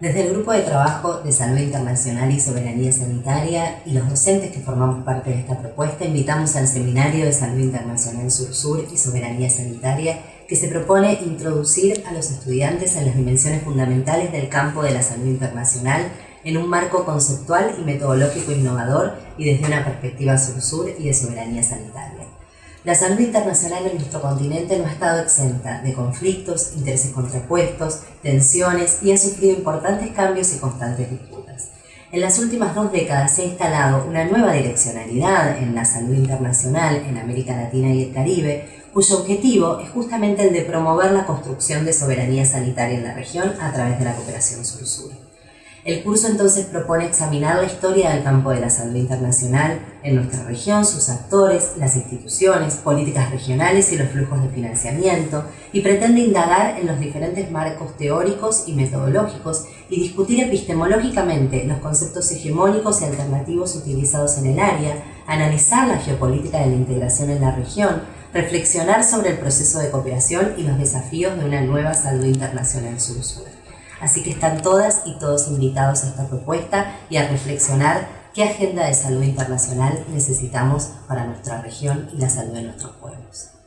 Grupo de Trabajo de Salud Internacional y Soberanía Sanitaria y los docentes que formamos parte de esta propuesta invitamos al Seminario de Salud Internacional Sur-Sur y Soberanía Sanitaria que se propone introducir a los estudiantes en las dimensiones fundamentales del campo de la salud internacional en un marco conceptual y metodológico innovador y desde una perspectiva sur-sur y de soberanía sanitaria. La salud internacional en nuestro continente no ha estado exenta de conflictos, intereses contrapuestos, tensiones y ha sufrido importantes cambios y constantes disputas. En las últimas dos décadas se ha instalado una nueva direccionalidad en la salud internacional en América Latina y el Caribe, cuyo objetivo es justamente el de promover la construcción de soberanía sanitaria en la región a través de la cooperación sur-sur. El curso entonces propone examinar la historia del campo de la salud internacional en nuestra región, sus actores, las instituciones, políticas regionales y los flujos de financiamiento, y pretende indagar en los diferentes marcos teóricos y metodológicos y discutir epistemológicamente los conceptos hegemónicos y alternativos utilizados en el área, analizar la geopolítica de la integración en la región, reflexionar sobre el proceso de cooperación y los desafíos de una nueva salud internacional sur-sur. Así que están todas y todos invitados a esta propuesta y a reflexionar qué agenda de salud internacional necesitamos para nuestra región y la salud de nuestros pueblos.